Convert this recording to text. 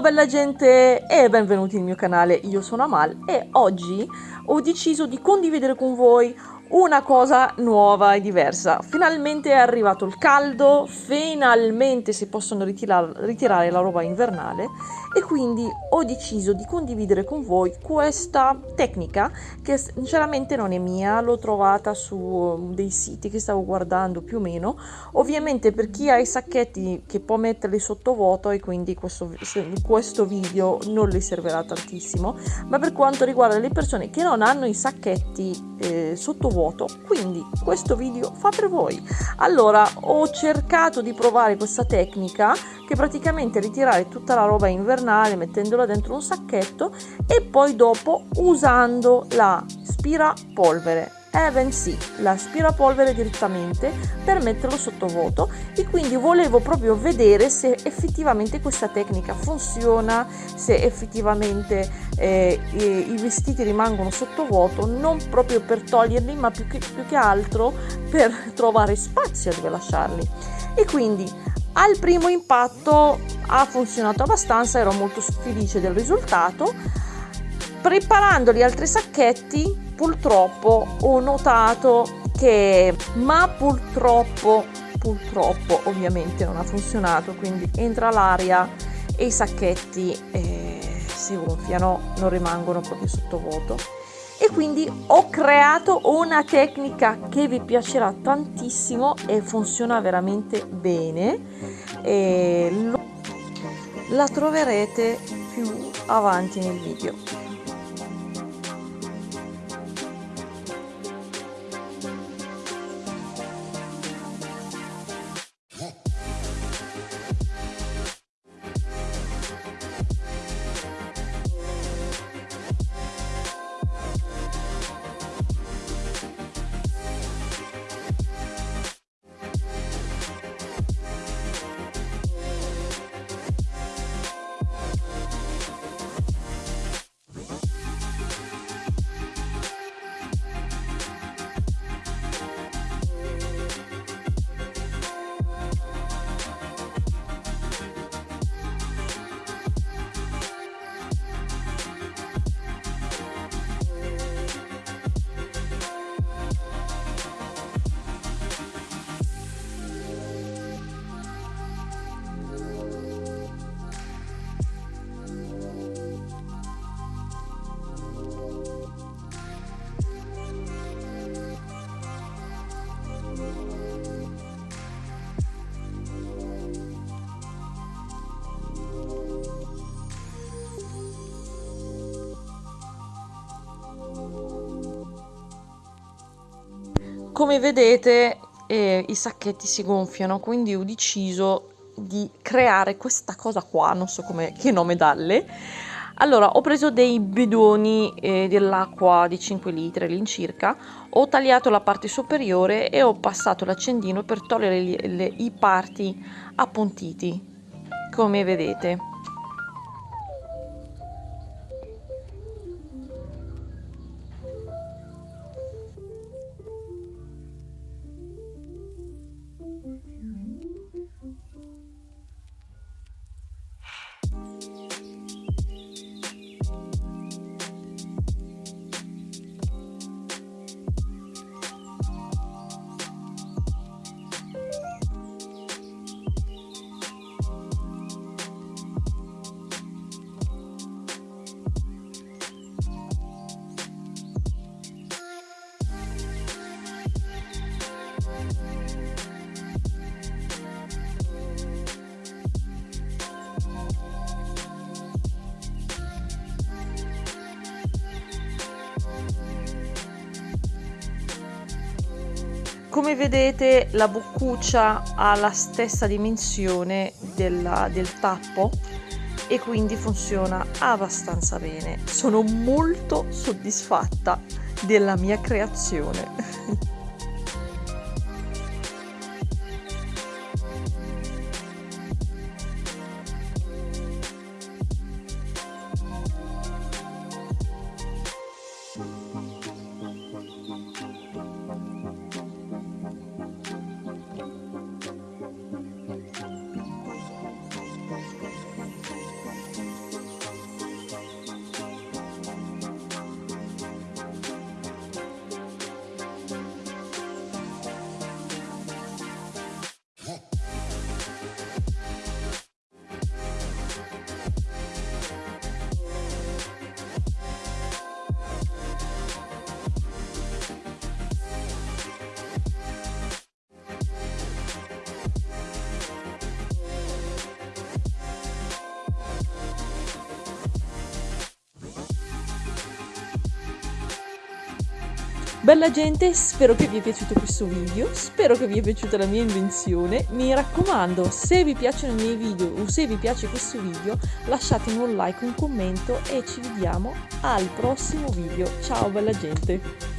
bella gente e benvenuti nel mio canale, io sono Amal e oggi ho deciso di condividere con voi una cosa nuova e diversa. Finalmente è arrivato il caldo, finalmente si possono ritirare, ritirare la roba invernale e quindi ho deciso di condividere con voi questa tecnica che sinceramente non è mia, l'ho trovata su um, dei siti che stavo guardando più o meno. Ovviamente per chi ha i sacchetti che può metterli sotto vuoto e quindi questo, questo video non le servirà tantissimo, ma per quanto riguarda le persone che non hanno i sacchetti eh, sotto vuoto, quindi questo video fa per voi. Allora ho cercato di provare questa tecnica che praticamente ritirare tutta la roba invernale mettendola dentro un sacchetto e poi dopo usando la spirapolvere Even sì, l'aspirapolvere direttamente per metterlo sotto vuoto e quindi volevo proprio vedere se effettivamente questa tecnica funziona, se effettivamente eh, i vestiti rimangono sotto vuoto, non proprio per toglierli ma più che, più che altro per trovare spazio dove lasciarli. E quindi al primo impatto ha funzionato abbastanza, ero molto felice del risultato. Preparando gli altri sacchetti purtroppo ho notato che, ma purtroppo, purtroppo ovviamente non ha funzionato, quindi entra l'aria e i sacchetti eh, si gonfiano, non rimangono proprio sottovuoto. E quindi ho creato una tecnica che vi piacerà tantissimo e funziona veramente bene. E la troverete più avanti nel video come vedete eh, i sacchetti si gonfiano quindi ho deciso di creare questa cosa qua non so come che nome darle. Allora ho preso dei bidoni eh, dell'acqua di 5 litri all'incirca ho tagliato la parte superiore e ho passato l'accendino per togliere le, le, i parti appuntiti come vedete come vedete la boccuccia ha la stessa dimensione della, del tappo e quindi funziona abbastanza bene. Sono molto soddisfatta della mia creazione Bella gente, spero che vi è piaciuto questo video, spero che vi è piaciuta la mia invenzione. Mi raccomando, se vi piacciono i miei video o se vi piace questo video, lasciatemi un like, un commento e ci vediamo al prossimo video. Ciao bella gente!